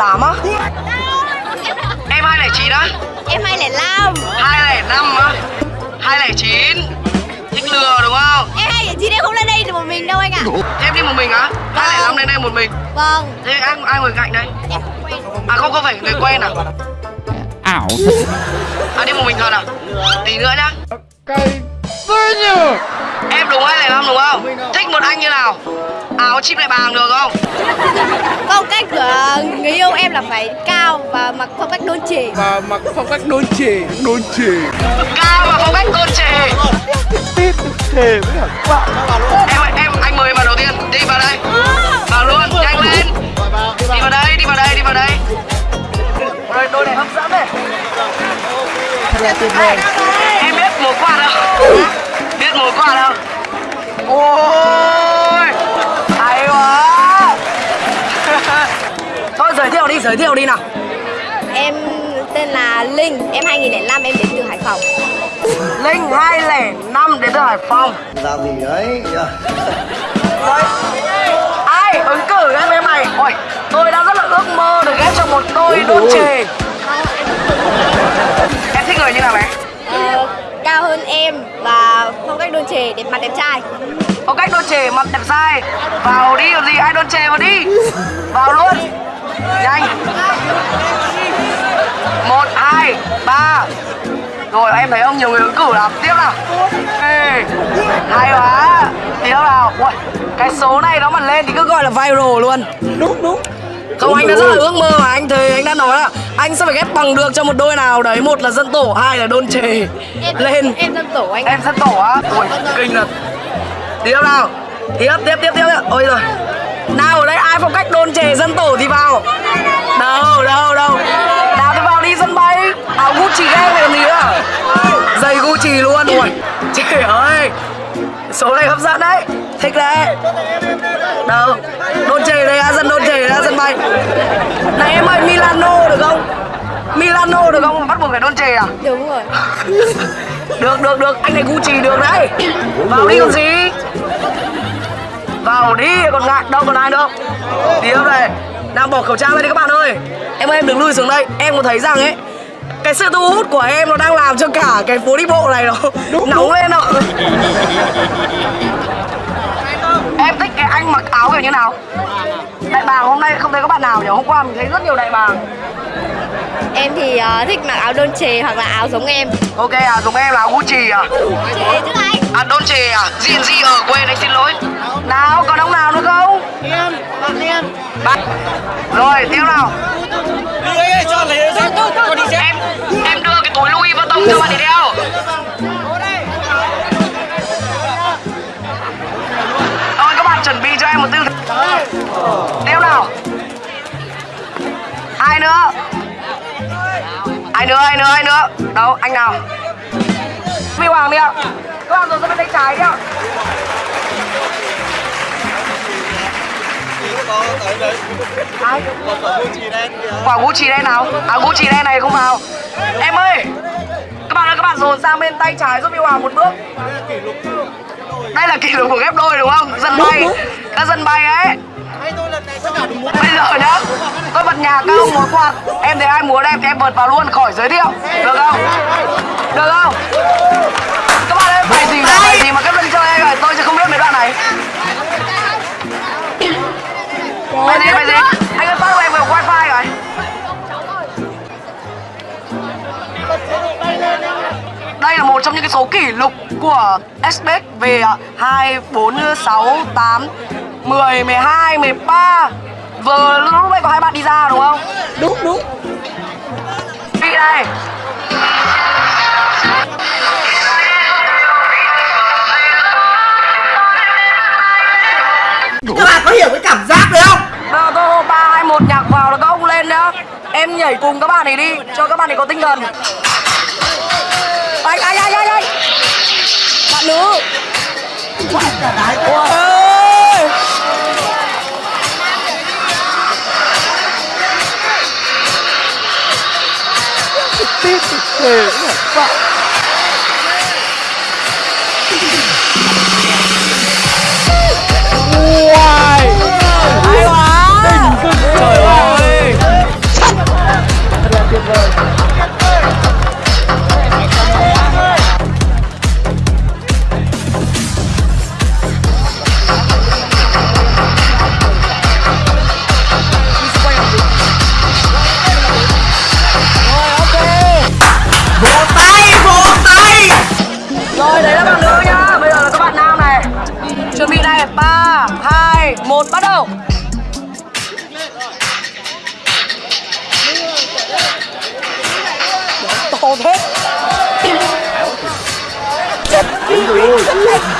208 á Em 209 á Em 205 205 á 209 Thích lừa đúng không? Em 209 em không lên đây được một mình đâu anh ạ Thế em đi một mình á? 205 lên đây một mình Vâng Thế ai, ai ngồi cạnh đây? Em không quen À không, không phải người quen à? ảo À đi một mình thật à? Tí nữa nhá cây nhờ Em đúng 205 đúng không? Thích một anh như nào? Áo chim lại bàng được không? Phong cách của người yêu em là phải cao và mặc phong cách đôn chỉ và mặc phong cách đôn chì đôn chì Cao và phong cách tôn trề tít thề với các bạn Em em anh mời vào đầu tiên. Đi vào đây. Vào luôn, nhanh lên. Đi vào đây, đi vào đây, đi vào đây. Đôi này hấp dẫn này. Thật là tuyệt vời giới thiệu đi, nào. Em tên là Linh Em 2005 em đến từ Hải Phòng. Linh 205 đến từ Hải Phòng. Làm gì đấy? Đấy. Ai ứng cử em em này. Ôi, tôi đã rất là ước mơ được ghép cho một đôi đôn chề. Em thích người như nào bé? ờ, Cao hơn em và phong cách đôn chỉ đẹp mặt đẹp trai. Có cách đôn chề mặt đẹp dai Vào đi còn gì, ai đôn chề vào đi. Vào luôn Nhanh. Một hai ba. Rồi em thấy ông nhiều người ứng cử lắm Tiếp nào. Ê, Hay quá. Tiếp nào. Ui, Cái số này nó mà lên thì cứ gọi là viral luôn. Đúng đúng. Không anh đã rất là ước mơ mà. Anh thề anh đã nói là Anh sẽ phải ghép bằng được cho một đôi nào. Đấy Một là dân tổ, hai là đôn chề Em Lên. Em dân tổ anh Em dân tổ á. Ui kinh thật. Tiếp nào. Tiếp tiếp tiếp tiếp. Ôi rồi Nào ở đây ai phong cách đôn chề dân tổ thì vào. Đâu đâu đâu. Nào thì vào đi sân bay. Áo Gucci game này còn gì nữa? Giày Gucci luôn. Ui Trời ơi. Số này hấp dẫn đấy. Thích đấy. Đâu Đôn chề đây á Dân đôn chề ra sân bay. Này em ơi Milano được không? Milano được không? Bắt buộc phải đôn chề à? Đúng rồi. Được được được. Anh này Gucci được đấy. Vào đi còn gì vào đi còn ngại đâu còn ai nữa tiếp đây nào bỏ khẩu trang ra đi các bạn ơi. Em ơi em đừng lui xuống đây. Em có thấy rằng ấy cái sự thu hút của em nó đang làm cho cả cái phố đi bộ này nó nóng lên ạ. Em thích cái anh mặc áo kiểu như nào? Đại bàng hôm nay không thấy có bạn nào nhỉ? Hôm qua mình thấy rất nhiều đại bàng. Em thì ờ, thích mặc áo đôn chề hoặc là áo giống em. Ok à giống em là áo Gucci à? Chứ anh. À đôn chề à? Diện gì ở quê anh xin lỗi Nào còn ông nào nữa không? em bạn em Bạn Rồi tiếp nào? Đi ấy cho lấy dép con đi dép Em em đưa cái túi Louis Vuitton cho bạn ấy đeo Rồi các bạn chuẩn bị cho em một tư thế. Tiếp nào? Ai nữa? Ai nữa ai nữa ai nữa? Đâu anh nào? Huy Hoàng đi ạ. Các bạn rồi ra bên tay trái đi ạ Quả Gucci đen nào? À Gucci đen này không vào Em ơi, Các bạn ơi, các bạn dồn sang bên tay trái giúp yêu Hoàng một bước Đây là kỷ lục của ghép đôi, đúng không? Dân bay Các dân bay ấy Bây giờ nhá Tôi bật nhà các ông múa quạt Em thấy ai múa đẹp thì em bật vào luôn, khỏi giới thiệu Được không? Được không? Các bạn ơi phải gì mà phải gì mà các dân chơi anh ơi Tôi sẽ không biết mấy đoạn này phải gì phải gì Anh ơi phát cho em vào wifi rồi. Đây là một trong những cái số kỷ lục của SBX về à, 2, 4, 6, 8, 10, 12, 13 Vừa lúc nãy có hai bạn đi ra đúng không? đúng đúng. Vị đây nhảy cùng các bạn này đi Cho các bạn này có tinh thần. Anh, anh, anh, anh, anh. Bạn nữ. Ôi. Tít thề Đừng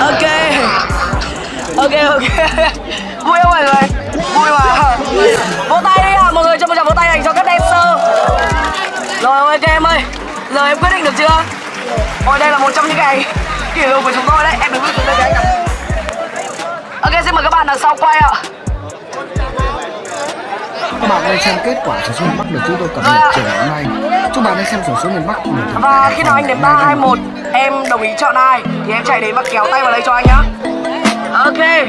ok. Ok ok. Vui không mọi người vui mà. Vỗ tay đi à. Mọi người cho một tràng vỗ tay dành cho các dancer. Rồi, ok em ơi. Giờ em quyết định được chưa? Ôi, đây là một trong những cái kỷ lục của chúng tôi đấy. Em đứng xuống đây với anh ạ ok, xin mời các bạn đằng sau quay ạ. Các bạn đang xem kết quả số số miền Bắc được chúng tôi cập nhật chiều ngày hôm nay. Chúc bạn đang xem số số miền Bắc của mình. Và khi nào anh đếm 3, 2, 1 Em đồng ý chọn ai Thì em chạy đến và kéo tay vào đây cho anh nhá Ok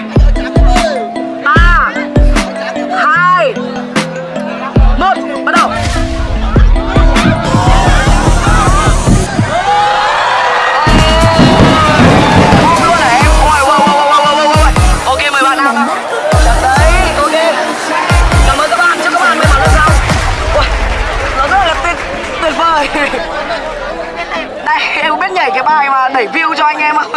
vời Đây em biết nhảy cái bài mà đẩy view cho anh em không?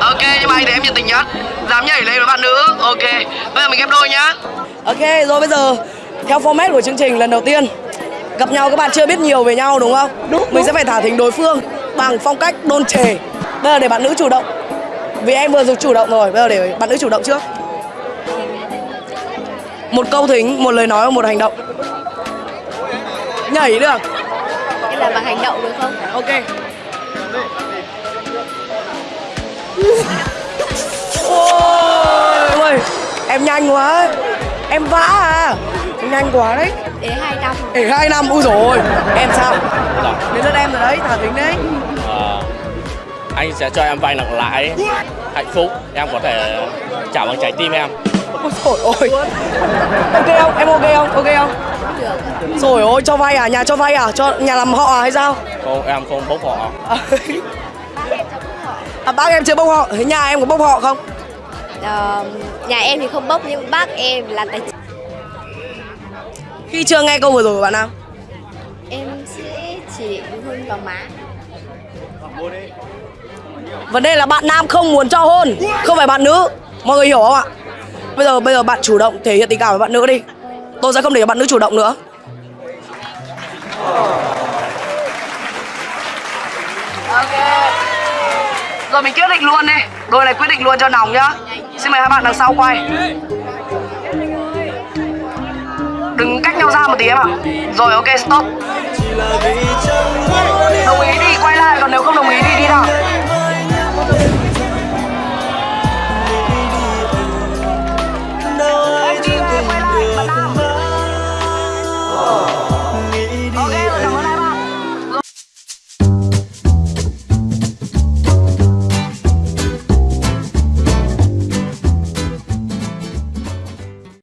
Ok nhưng mà anh thì em nhiệt tình nhất Dám nhảy lên với bạn nữ. Ok Bây giờ mình ghép đôi nhá. Ok rồi bây giờ Theo format của chương trình lần đầu tiên Gặp nhau các bạn chưa biết nhiều về nhau đúng không? Đúng Mình sẽ phải thả thính đối phương Bằng phong cách đôn trề. Bây giờ để bạn nữ chủ động. Vì em vừa dùng chủ động rồi Bây giờ để bạn nữ chủ động trước. Một câu thính, một lời nói và một hành động Nhảy được. Em làm bằng hành động được không? Ok. Ôi ôi Em nhanh quá. Em vã à. Nhanh quá đấy. Để hai năm. Để hai năm, ui rồi Em sao? Đến lượt em rồi đấy, thả thính đấy. Ờ, anh sẽ cho em vay nặng lãi. Hạnh phúc. Em có thể trả bằng trái tim em. Ôi trời ơi Ok không? Em ok không? Ok không? Được Rồi ôi, cho vay à? Nhà cho vay à? Cho nhà làm họ à hay sao? không em không bốc họ À, à, bác em chưa bốc họ Thế nhà em có bốc họ không? Ờ, Nhà em thì không bốc nhưng bác em là tài chính Khi chưa nghe câu vừa rồi của bạn nào Em sẽ chỉ định hôn vào má Vấn đề là bạn nam không muốn cho hôn Không phải bạn nữ Mọi người hiểu không ạ Bây giờ bây giờ bạn chủ động thể hiện tình cảm với bạn nữ đi Tôi sẽ không để cho bạn nữ chủ động nữa. Ok. Rồi mình quyết định luôn đi. Đôi này quyết định luôn cho nòng nhá. Xin mời hai bạn đằng sau quay. Đừng cách nhau ra một tí em ạ. Rồi, ok, stop. Đồng ý thì quay lại, Còn nếu không đồng ý thì đi nào.